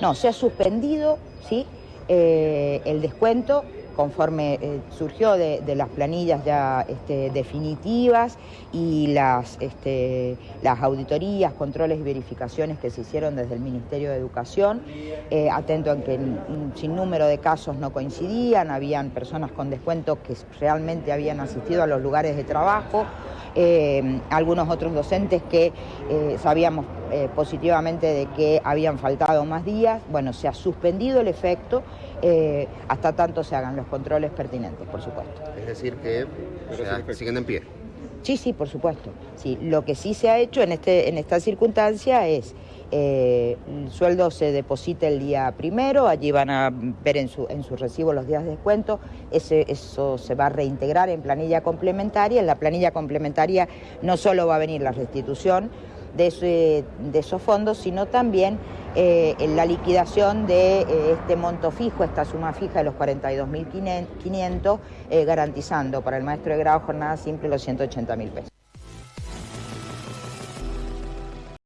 No, se ha suspendido ¿sí? Eh, el descuento conforme eh, surgió de, las planillas ya este, definitivas y las, este, las auditorías, controles y verificaciones que se hicieron desde el Ministerio de Educación, eh, atento en que un sinnúmero de casos no coincidían, habían personas con descuento que realmente habían asistido a los lugares de trabajo, eh, algunos otros docentes que sabíamos positivamente de que habían faltado más días, bueno, se ha suspendido el efecto hasta tanto se hagan los controles pertinentes, por supuesto. Es decir, que siguen en pie. Sí, sí, por supuesto. Sí, lo que sí se ha hecho en, este, en esta circunstancia es eh, el sueldo se deposita el día primero, allí van a ver en su, en recibo los días de descuento, eso se va a reintegrar en planilla complementaria, en la planilla complementaria no solo va a venir la restitución, de, esos fondos, sino también eh, en la liquidación de eh, este monto fijo, esta suma fija de los 42.500, eh, garantizando para el maestro de grado jornada simple los 180.000 pesos.